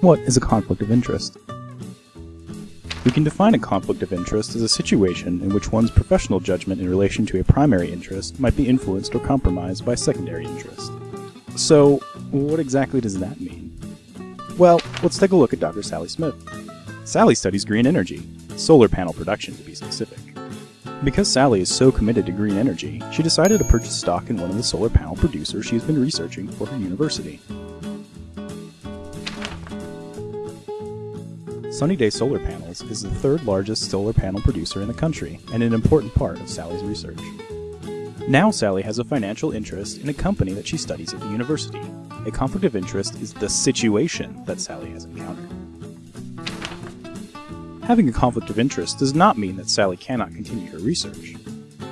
What is a conflict of interest? We can define a conflict of interest as a situation in which one's professional judgment in relation to a primary interest might be influenced or compromised by secondary interest. So, what exactly does that mean? Well, let's take a look at Dr. Sally Smith. Sally studies green energy, solar panel production to be specific. Because Sally is so committed to green energy, she decided to purchase stock in one of the solar panel producers she's been researching for her university. Sunny Day Solar Panels is the third largest solar panel producer in the country and an important part of Sally's research. Now Sally has a financial interest in a company that she studies at the university. A conflict of interest is the situation that Sally has encountered. Having a conflict of interest does not mean that Sally cannot continue her research,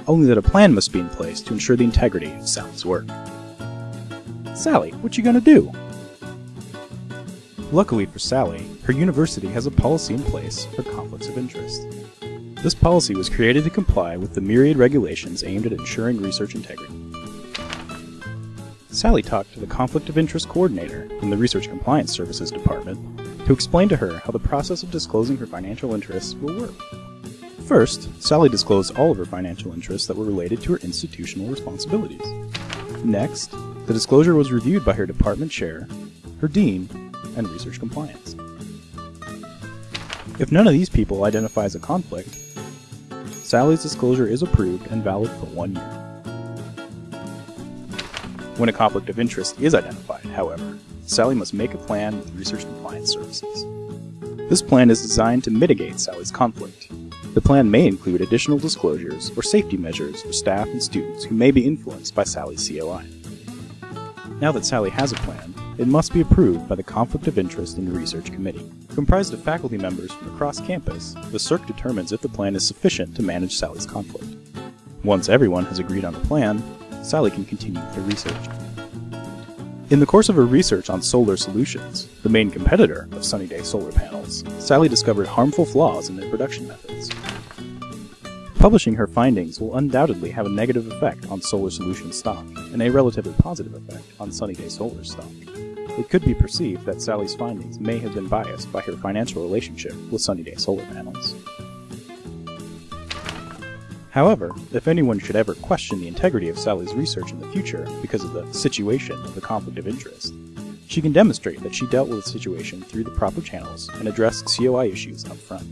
only that a plan must be in place to ensure the integrity of Sally's work. Sally, what you gonna do? Luckily for Sally, her university has a policy in place for conflicts of interest. This policy was created to comply with the myriad regulations aimed at ensuring research integrity. Sally talked to the Conflict of Interest Coordinator from the Research Compliance Services Department to explain to her how the process of disclosing her financial interests will work. First, Sally disclosed all of her financial interests that were related to her institutional responsibilities. Next, the disclosure was reviewed by her department chair, her dean, and research compliance. If none of these people identify as a conflict, Sally's disclosure is approved and valid for one year. When a conflict of interest is identified, however, Sally must make a plan with Research Compliance Services. This plan is designed to mitigate Sally's conflict. The plan may include additional disclosures or safety measures for staff and students who may be influenced by Sally's COI. Now that Sally has a plan, it must be approved by the Conflict of Interest and Research Committee. Comprised of faculty members from across campus, the CIRC determines if the plan is sufficient to manage Sally's conflict. Once everyone has agreed on a plan, Sally can continue with her research. In the course of her research on solar solutions, the main competitor of Sunny Day solar panels, Sally discovered harmful flaws in their production methods. Publishing her findings will undoubtedly have a negative effect on Solar Solutions stock, and a relatively positive effect on Sunny Day Solar stock. It could be perceived that Sally's findings may have been biased by her financial relationship with Sunny Day solar panels. However, if anyone should ever question the integrity of Sally's research in the future because of the situation of the conflict of interest, she can demonstrate that she dealt with the situation through the proper channels and addressed COI issues up front.